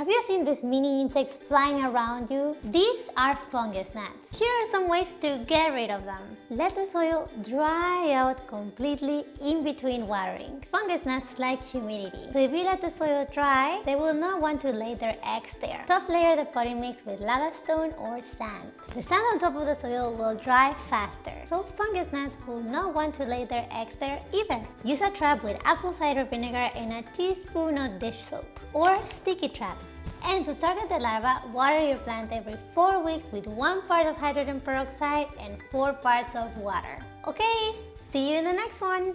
Have you seen these mini insects flying around you? These are fungus gnats. Here are some ways to get rid of them. Let the soil dry out completely in between waterings. Fungus gnats like humidity, so if you let the soil dry, they will not want to lay their eggs there. Top layer the potting mix with lava stone or sand. The sand on top of the soil will dry faster, so fungus gnats will not want to lay their eggs there either. Use a trap with apple cider vinegar and a teaspoon of dish soap, or sticky traps. And to target the larva, water your plant every 4 weeks with 1 part of hydrogen peroxide and 4 parts of water. Okay, see you in the next one!